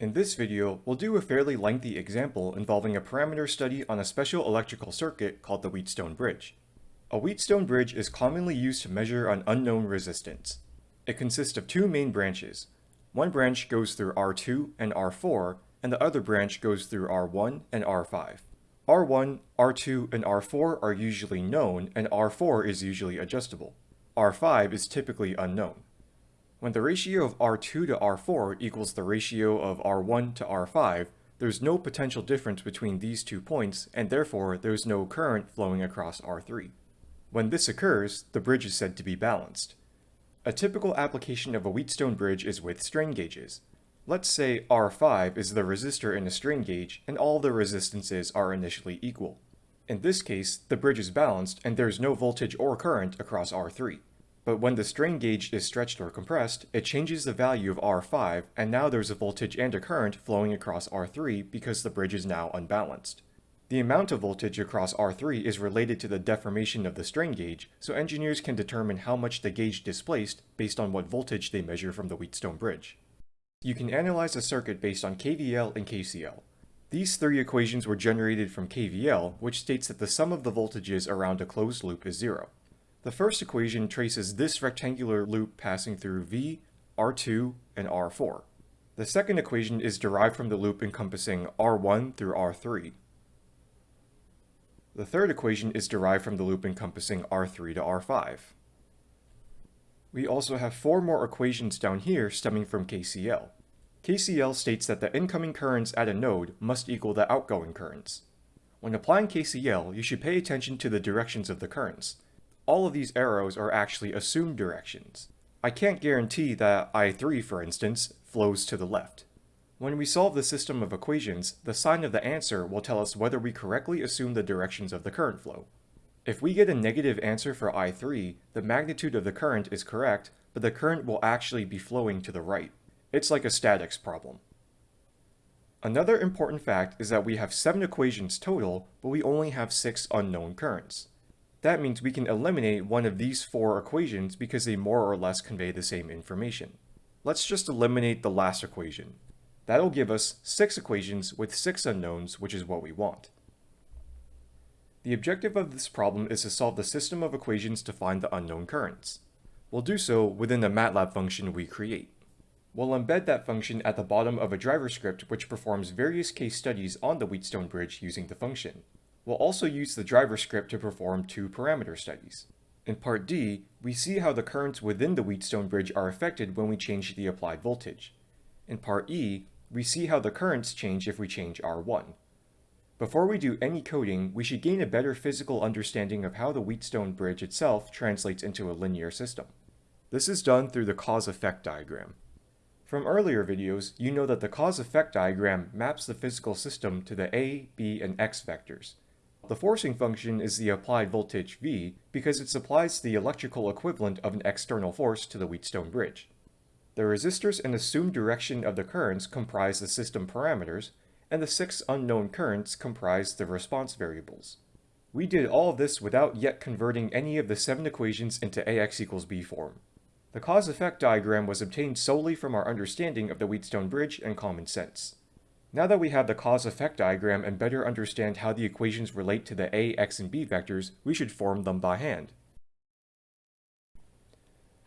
In this video, we'll do a fairly lengthy example involving a parameter study on a special electrical circuit called the Wheatstone Bridge. A Wheatstone Bridge is commonly used to measure an unknown resistance. It consists of two main branches. One branch goes through R2 and R4, and the other branch goes through R1 and R5. R1, R2, and R4 are usually known, and R4 is usually adjustable. R5 is typically unknown. When the ratio of R2 to R4 equals the ratio of R1 to R5, there's no potential difference between these two points, and therefore there's no current flowing across R3. When this occurs, the bridge is said to be balanced. A typical application of a Wheatstone bridge is with strain gauges. Let's say R5 is the resistor in a strain gauge, and all the resistances are initially equal. In this case, the bridge is balanced and there's no voltage or current across R3. But when the strain gauge is stretched or compressed, it changes the value of R5, and now there's a voltage and a current flowing across R3 because the bridge is now unbalanced. The amount of voltage across R3 is related to the deformation of the strain gauge, so engineers can determine how much the gauge displaced based on what voltage they measure from the Wheatstone bridge. You can analyze a circuit based on KVL and KCL. These three equations were generated from KVL, which states that the sum of the voltages around a closed loop is zero. The first equation traces this rectangular loop passing through V, R2, and R4. The second equation is derived from the loop encompassing R1 through R3. The third equation is derived from the loop encompassing R3 to R5. We also have four more equations down here stemming from KCL. KCL states that the incoming currents at a node must equal the outgoing currents. When applying KCL, you should pay attention to the directions of the currents, all of these arrows are actually assumed directions. I can't guarantee that I3, for instance, flows to the left. When we solve the system of equations, the sign of the answer will tell us whether we correctly assume the directions of the current flow. If we get a negative answer for I3, the magnitude of the current is correct, but the current will actually be flowing to the right. It's like a statics problem. Another important fact is that we have 7 equations total, but we only have 6 unknown currents. That means we can eliminate one of these four equations because they more or less convey the same information. Let's just eliminate the last equation. That'll give us six equations with six unknowns, which is what we want. The objective of this problem is to solve the system of equations to find the unknown currents. We'll do so within the MATLAB function we create. We'll embed that function at the bottom of a driver script which performs various case studies on the Wheatstone bridge using the function. We'll also use the driver script to perform two parameter studies. In part D, we see how the currents within the Wheatstone bridge are affected when we change the applied voltage. In part E, we see how the currents change if we change R1. Before we do any coding, we should gain a better physical understanding of how the Wheatstone bridge itself translates into a linear system. This is done through the cause-effect diagram. From earlier videos, you know that the cause-effect diagram maps the physical system to the A, B, and X vectors, the forcing function is the applied voltage V because it supplies the electrical equivalent of an external force to the Wheatstone bridge. The resistors and assumed direction of the currents comprise the system parameters, and the six unknown currents comprise the response variables. We did all of this without yet converting any of the seven equations into AX equals B form. The cause-effect diagram was obtained solely from our understanding of the Wheatstone bridge and common sense. Now that we have the cause-effect diagram and better understand how the equations relate to the a, x, and b vectors, we should form them by hand.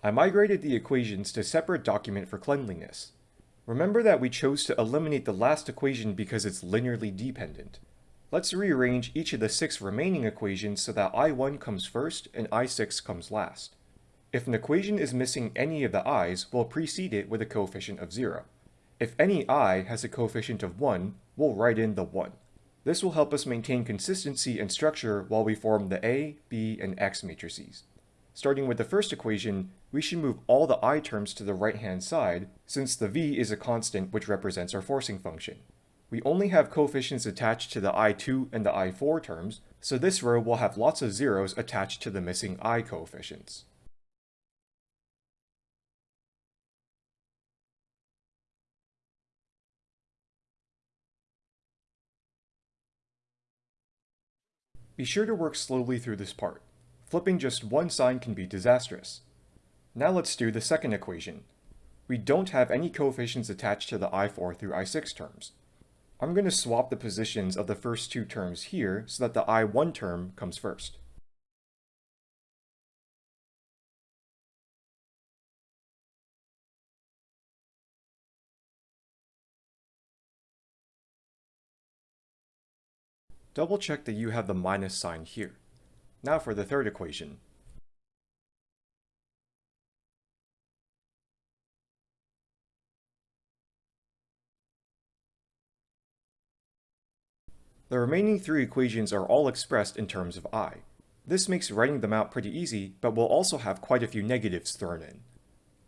I migrated the equations to separate document for cleanliness. Remember that we chose to eliminate the last equation because it's linearly dependent. Let's rearrange each of the six remaining equations so that I1 comes first and I6 comes last. If an equation is missing any of the i's, we'll precede it with a coefficient of 0. If any i has a coefficient of 1, we'll write in the 1. This will help us maintain consistency and structure while we form the A, B, and X matrices. Starting with the first equation, we should move all the i terms to the right-hand side, since the v is a constant which represents our forcing function. We only have coefficients attached to the i2 and the i4 terms, so this row will have lots of zeros attached to the missing i coefficients. Be sure to work slowly through this part. Flipping just one sign can be disastrous. Now let's do the second equation. we don't have any coefficients attached to the I4 through I6 terms. I'm going to swap the positions of the first two terms here so that the I1 term comes first. Double check that you have the minus sign here. Now for the third equation. The remaining three equations are all expressed in terms of i. This makes writing them out pretty easy, but we'll also have quite a few negatives thrown in.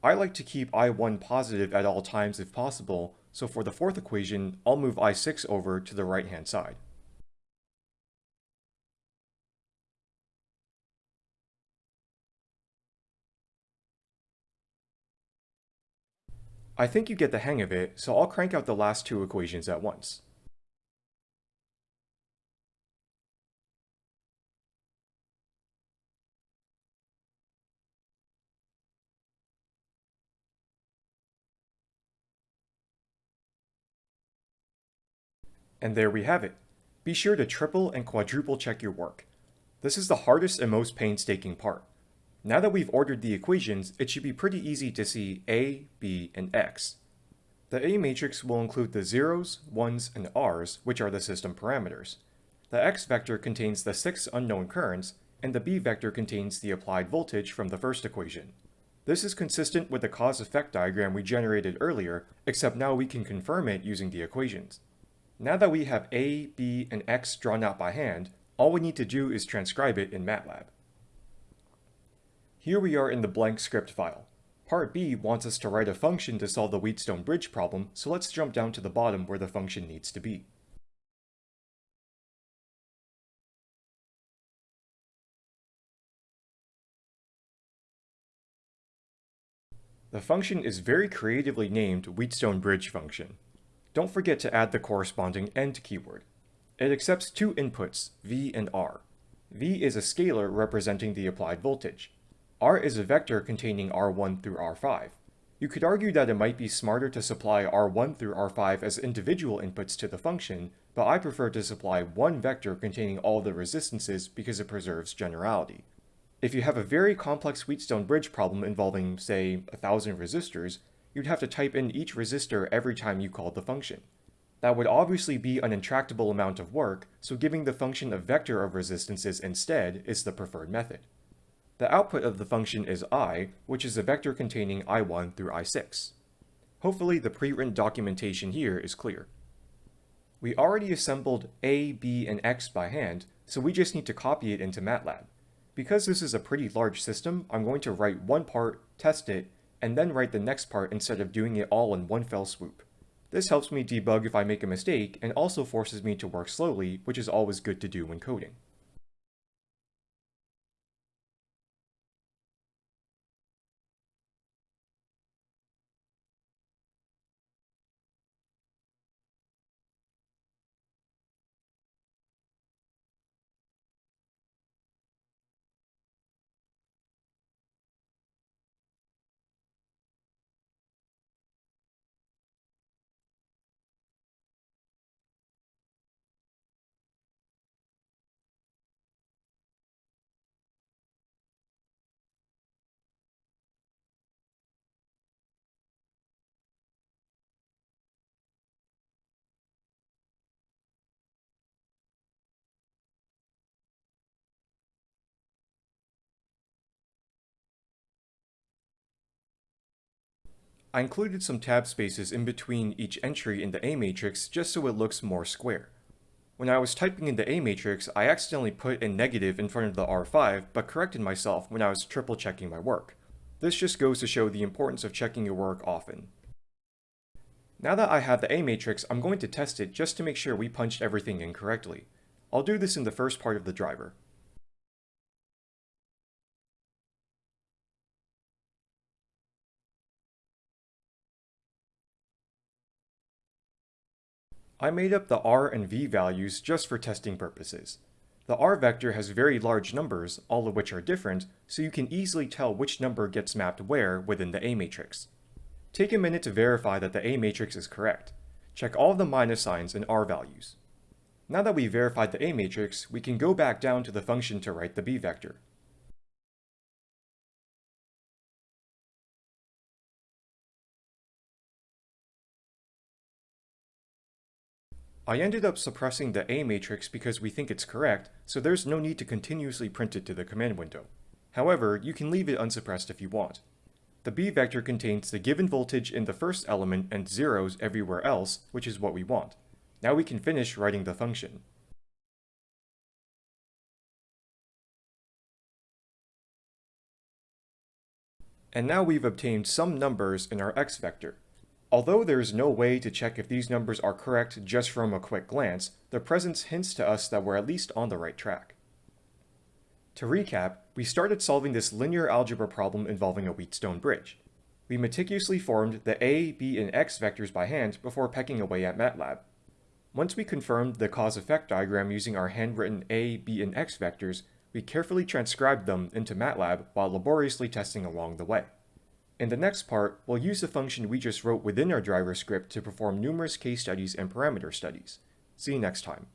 I like to keep i1 positive at all times if possible, so for the fourth equation, I'll move i6 over to the right-hand side. I think you get the hang of it, so I'll crank out the last two equations at once. And there we have it. Be sure to triple and quadruple check your work. This is the hardest and most painstaking part. Now that we've ordered the equations, it should be pretty easy to see A, B, and X. The A matrix will include the zeros, ones, and r's, which are the system parameters. The X vector contains the six unknown currents, and the B vector contains the applied voltage from the first equation. This is consistent with the cause-effect diagram we generated earlier, except now we can confirm it using the equations. Now that we have a, b, and x drawn out by hand, all we need to do is transcribe it in MATLAB. Here we are in the blank script file. Part B wants us to write a function to solve the Wheatstone bridge problem, so let's jump down to the bottom where the function needs to be. The function is very creatively named Wheatstone bridge function. Don't forget to add the corresponding end keyword. It accepts two inputs, V and R. V is a scalar representing the applied voltage. R is a vector containing R1 through R5. You could argue that it might be smarter to supply R1 through R5 as individual inputs to the function, but I prefer to supply one vector containing all the resistances because it preserves generality. If you have a very complex Wheatstone bridge problem involving, say, a thousand resistors, you'd have to type in each resistor every time you called the function. That would obviously be an intractable amount of work, so giving the function a vector of resistances instead is the preferred method. The output of the function is i, which is a vector containing i1 through i6. Hopefully the pre-written documentation here is clear. We already assembled a, b, and x by hand, so we just need to copy it into MATLAB. Because this is a pretty large system, I'm going to write one part, test it, and then write the next part instead of doing it all in one fell swoop. This helps me debug if I make a mistake and also forces me to work slowly, which is always good to do when coding. I included some tab spaces in between each entry in the A matrix just so it looks more square. When I was typing in the A matrix, I accidentally put a negative in front of the R5, but corrected myself when I was triple checking my work. This just goes to show the importance of checking your work often. Now that I have the A matrix, I'm going to test it just to make sure we punched everything in correctly. I'll do this in the first part of the driver. I made up the r and v values just for testing purposes. The r vector has very large numbers, all of which are different, so you can easily tell which number gets mapped where within the A matrix. Take a minute to verify that the A matrix is correct. Check all the minus signs and R values. Now that we've verified the A matrix, we can go back down to the function to write the B vector. I ended up suppressing the A matrix because we think it's correct, so there's no need to continuously print it to the command window. However, you can leave it unsuppressed if you want. The B vector contains the given voltage in the first element and zeros everywhere else, which is what we want. Now we can finish writing the function. And now we've obtained some numbers in our x vector. Although there is no way to check if these numbers are correct just from a quick glance, their presence hints to us that we're at least on the right track. To recap, we started solving this linear algebra problem involving a Wheatstone bridge. We meticulously formed the a, b, and x vectors by hand before pecking away at MATLAB. Once we confirmed the cause-effect diagram using our handwritten a, b, and x vectors, we carefully transcribed them into MATLAB while laboriously testing along the way. In the next part, we'll use the function we just wrote within our driver script to perform numerous case studies and parameter studies. See you next time.